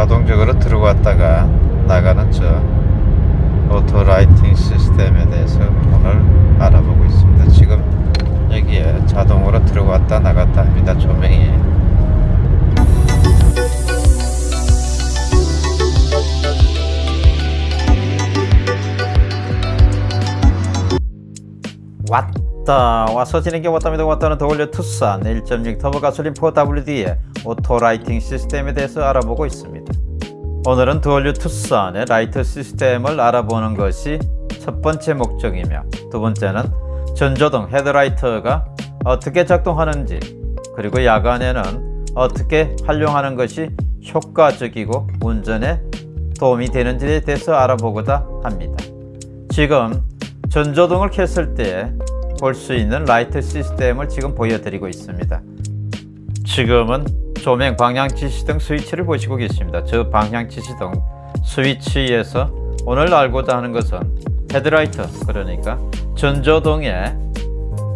자동적으로 들어왔다가 나가는 저 오토 라이팅 시스템에 대해서 오늘 알아보고 있습니다. 지금 여기에 자동으로 들어왔다 나갔다 합니다. 조명이 왔다. 와서 지는 게 왔답니다. 왔다는 더 올려 투싼 1.6 터보 가솔린 4WD의 auto lighting 시스템에 대해서 알아보고 있습니다. 오늘은 The all new 투싼의 라이트 시스템을 알아보는 것이 첫 번째 목적이며 두 번째는 전조등 헤드라이트가 어떻게 작동하는지 그리고 야간에는 어떻게 활용하는 것이 효과적이고 운전에 도움이 되는지에 대해서 알아보고자 합니다. 지금 전조등을 켰을 때 볼 수 있는 라이트 시스템을 지금 보여드리고 있습니다. 지금은 조명 방향 지시등 스위치를 보시고 계십니다. 저 방향 지시등 스위치에서 오늘 알고자 하는 것은 헤드라이트 그러니까 전조등에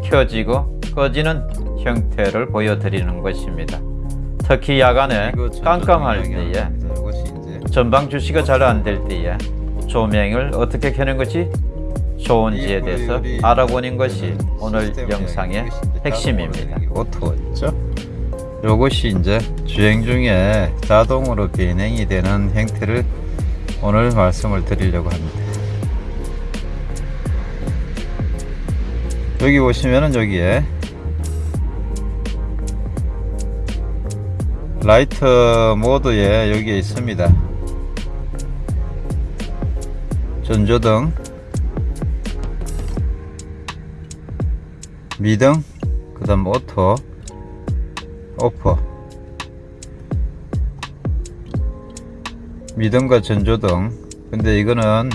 켜지고 꺼지는 형태를 보여드리는 것입니다. 특히 야간에 깜깜할 때에 전방 주시가 잘 안 될 때에 조명을 어떻게 켜는 것이 좋은지에 대해서 알아보는 것이 오늘 영상의 핵심입니다. 오토죠. 요것이 이제 주행 중에 자동으로 비행이 되는 형태를 오늘 말씀을 드리려고 합니다. 여기 보시면은 여기에 라이트 모드에 여기에 있습니다. 전조등 미등 그 다음 auto off. 미등과 전조등. 근데 이거는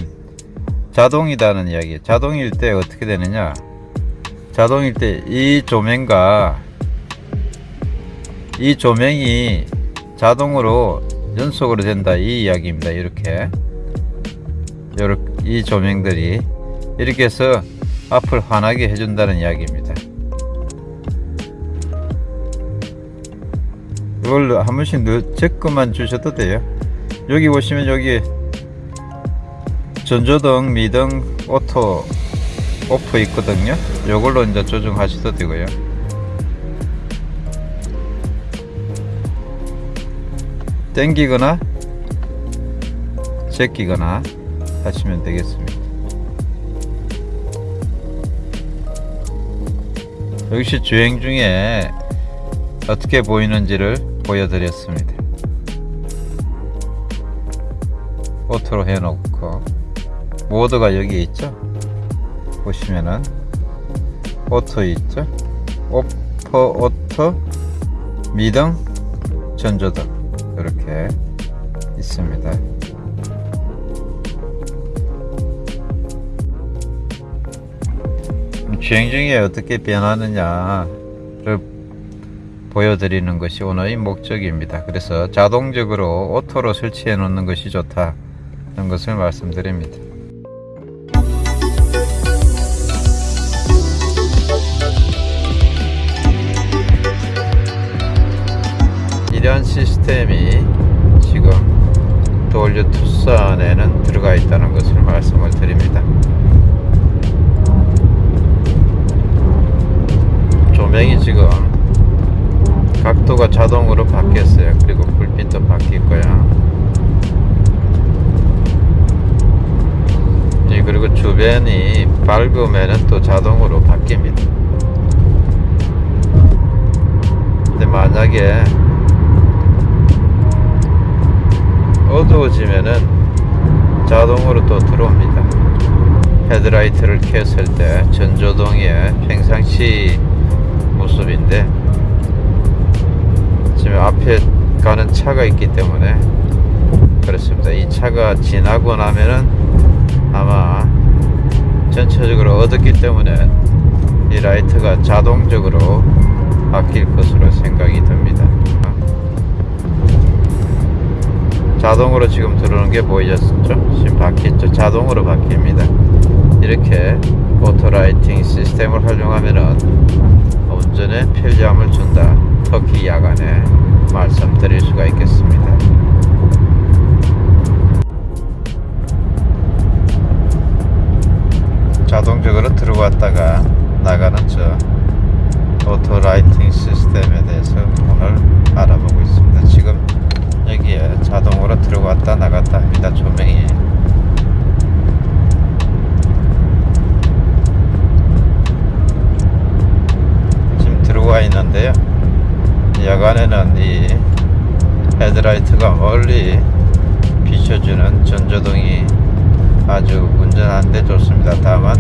자동이다는 이야기. 자동일 때 어떻게 되느냐? 자동일 때 이 조명과 이 조명이 자동으로 연속으로 된다. 이 이야기입니다. 이렇게. 요렇게 이 조명들이. 이렇게 해서 앞을 환하게 해준다는 이야기입니다. 이걸 한 번씩 넣, 제거만 주셔도 돼요. 여기 보시면 여기 전조등, 미등, auto, off 있거든요. 이걸로 이제 조정하셔도 되고요. 땡기거나 제끼거나 하시면 되겠습니다. 역시 주행 중에 어떻게 보이는지를 보여드렸습니다. auto로 해놓고 모드가 여기 있죠? 보시면은 auto 있죠? off auto 미등 전조등 이렇게 있습니다. 주행 중에 어떻게 변하느냐를 보여드리는 것이 오늘의 목적입니다. 그래서 자동적으로 auto로 설치해 놓는 것이 좋다. 는 것을 말씀드립니다. 이러한 시스템이 지금 도올류 투싼에는 들어가 있다는 것을 말씀을 드립니다. 조명이 지금 각도가 자동으로 바뀌었어요. 그리고 불빛도 바뀔 거야. 예, 그리고 주변이 밝으면 또 자동으로 바뀝니다. 근데 만약에 어두워지면은 자동으로 또 들어옵니다. 헤드라이트를 켰을 때 전조등에 평상시 모습인데 지금 앞에 가는 차가 있기 때문에 그렇습니다. 이 차가 지나고 나면은 아마 전체적으로 어둡기 때문에 이 라이트가 자동적으로 바뀔 것으로 생각이 듭니다. 자동으로 지금 들어오는 게 보이셨죠? 지금 바뀌었죠? 자동으로 바뀝니다. 이렇게 auto lighting 시스템을 활용하면은 운전에 편리함을 야간에 말씀드릴 수가 있겠습니다. 자동적으로 들어왔다가 나가는 저 auto lighting 시스템에 대해서 오늘 알아보고 있습니다. 지금 여기에 자동으로 들어왔다 나갔다 합니다. 조명이 헤드라이트가 멀리 비춰주는 전조등이 아주 운전하는데 좋습니다. 다만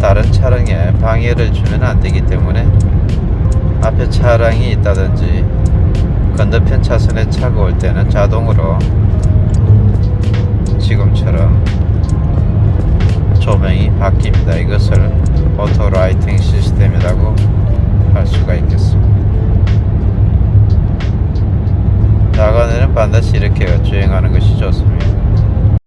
다른 차량에 방해를 주면 안 되기 때문에 앞에 차량이 있다든지 건너편 차선에 차가 올 때는 자동으로 지금처럼 조명이 바뀝니다. 이것을 auto lighting 시스템이라고 할 수가 있겠습니다. 야간에는 반드시 이렇게 주행하는 것이 좋습니다.